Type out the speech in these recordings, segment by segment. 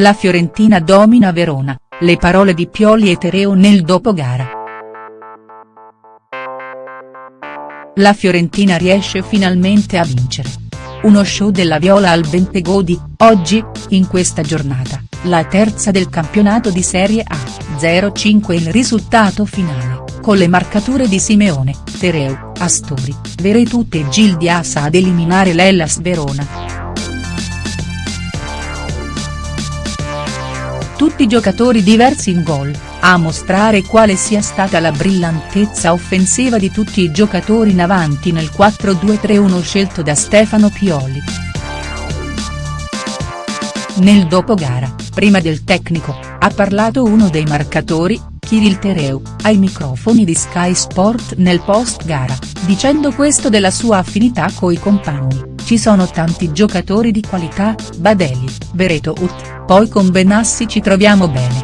La Fiorentina domina Verona, le parole di Pioli e Tereo nel dopogara. La Fiorentina riesce finalmente a vincere. Uno show della Viola al Bentegodi, oggi, in questa giornata, la terza del campionato di Serie A, 0-5 il risultato finale, con le marcature di Simeone, Tereo, Astori, Veretut e Gil Diasa ad eliminare l'Ellas Verona. Tutti giocatori diversi in gol, a mostrare quale sia stata la brillantezza offensiva di tutti i giocatori in avanti nel 4-2-3-1 scelto da Stefano Pioli. Nel dopogara, prima del tecnico, ha parlato uno dei marcatori, Kirill Tereu, ai microfoni di Sky Sport nel post gara, dicendo questo della sua affinità coi compagni, ci sono tanti giocatori di qualità, Badeli, Bereto Ut, poi con Benassi ci troviamo bene.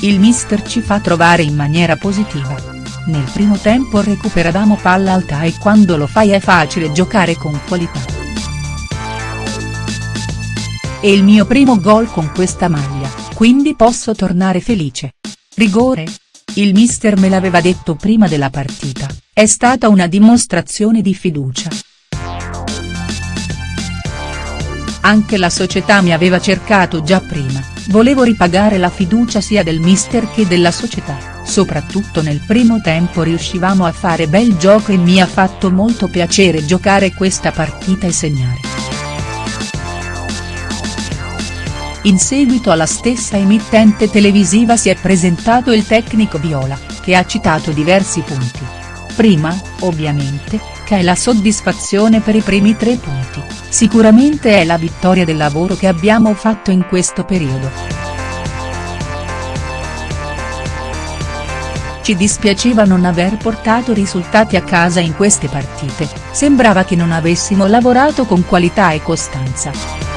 Il mister ci fa trovare in maniera positiva. Nel primo tempo recuperavamo palla alta e quando lo fai è facile giocare con qualità. È il mio primo gol con questa maglia, quindi posso tornare felice. Rigore? Il mister me l'aveva detto prima della partita, è stata una dimostrazione di fiducia. Anche la società mi aveva cercato già prima, volevo ripagare la fiducia sia del mister che della società, soprattutto nel primo tempo riuscivamo a fare bel gioco e mi ha fatto molto piacere giocare questa partita e segnare. In seguito alla stessa emittente televisiva si è presentato il tecnico Viola, che ha citato diversi punti. Prima, ovviamente, che è la soddisfazione per i primi tre punti, sicuramente è la vittoria del lavoro che abbiamo fatto in questo periodo. Ci dispiaceva non aver portato risultati a casa in queste partite, sembrava che non avessimo lavorato con qualità e costanza.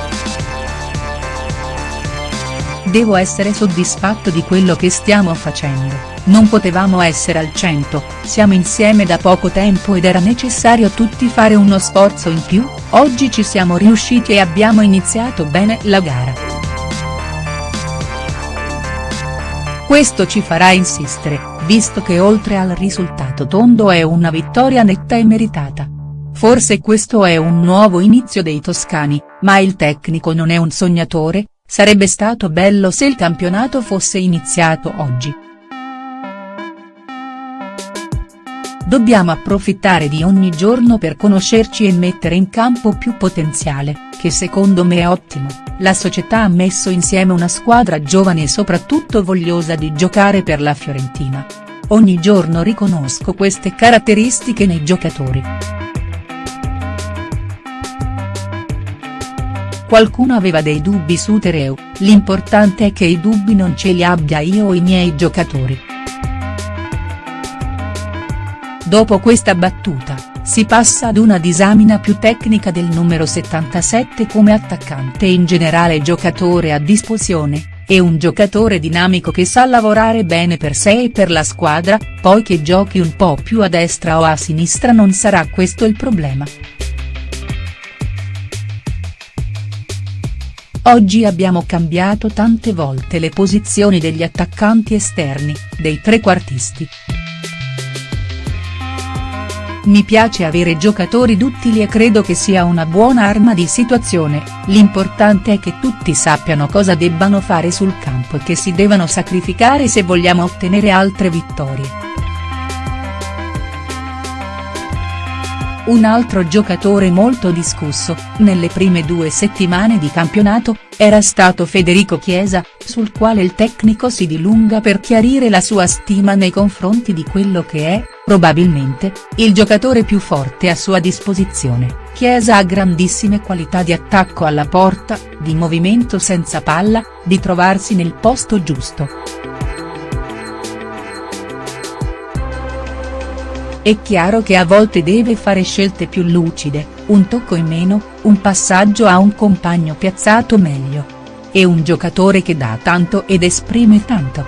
Devo essere soddisfatto di quello che stiamo facendo non potevamo essere al 100, siamo insieme da poco tempo ed era necessario tutti fare uno sforzo in più, oggi ci siamo riusciti e abbiamo iniziato bene la gara. Questo ci farà insistere, visto che oltre al risultato tondo è una vittoria netta e meritata. Forse questo è un nuovo inizio dei toscani, ma il tecnico non è un sognatore, sarebbe stato bello se il campionato fosse iniziato oggi. Dobbiamo approfittare di ogni giorno per conoscerci e mettere in campo più potenziale, che secondo me è ottimo, la società ha messo insieme una squadra giovane e soprattutto vogliosa di giocare per la Fiorentina. Ogni giorno riconosco queste caratteristiche nei giocatori. Qualcuno aveva dei dubbi su Tereu, l'importante è che i dubbi non ce li abbia io o i miei giocatori. Dopo questa battuta, si passa ad una disamina più tecnica del numero 77 come attaccante e in generale giocatore a disposizione, è un giocatore dinamico che sa lavorare bene per sé e per la squadra, poi che giochi un po' più a destra o a sinistra non sarà questo il problema. Oggi abbiamo cambiato tante volte le posizioni degli attaccanti esterni, dei trequartisti. Mi piace avere giocatori duttili e credo che sia una buona arma di situazione, l'importante è che tutti sappiano cosa debbano fare sul campo e che si devono sacrificare se vogliamo ottenere altre vittorie. Un altro giocatore molto discusso, nelle prime due settimane di campionato, era stato Federico Chiesa, sul quale il tecnico si dilunga per chiarire la sua stima nei confronti di quello che è, probabilmente, il giocatore più forte a sua disposizione, Chiesa ha grandissime qualità di attacco alla porta, di movimento senza palla, di trovarsi nel posto giusto. È chiaro che a volte deve fare scelte più lucide, un tocco in meno, un passaggio a un compagno piazzato meglio. È un giocatore che dà tanto ed esprime tanto.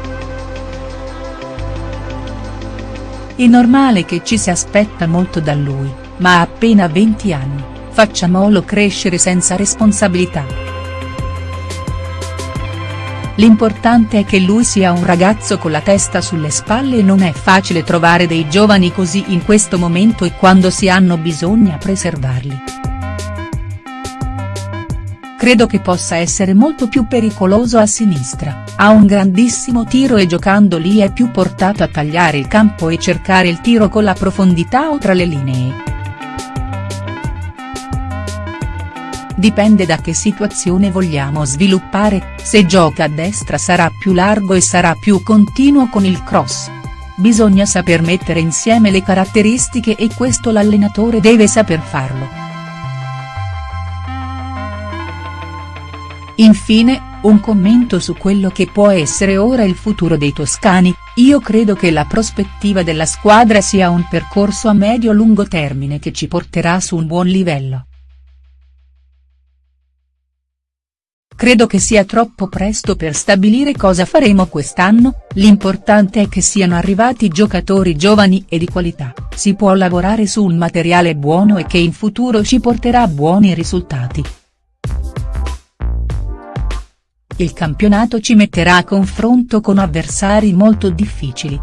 È normale che ci si aspetta molto da lui, ma ha appena 20 anni, facciamolo crescere senza responsabilità. L'importante è che lui sia un ragazzo con la testa sulle spalle e non è facile trovare dei giovani così in questo momento e quando si hanno bisogna preservarli. Credo che possa essere molto più pericoloso a sinistra, ha un grandissimo tiro e giocando lì è più portato a tagliare il campo e cercare il tiro con la profondità o tra le linee. Dipende da che situazione vogliamo sviluppare, se gioca a destra sarà più largo e sarà più continuo con il cross. Bisogna saper mettere insieme le caratteristiche e questo l'allenatore deve saper farlo. Infine, un commento su quello che può essere ora il futuro dei toscani, io credo che la prospettiva della squadra sia un percorso a medio-lungo termine che ci porterà su un buon livello. Credo che sia troppo presto per stabilire cosa faremo quest'anno, l'importante è che siano arrivati giocatori giovani e di qualità, si può lavorare su un materiale buono e che in futuro ci porterà buoni risultati. Il campionato ci metterà a confronto con avversari molto difficili,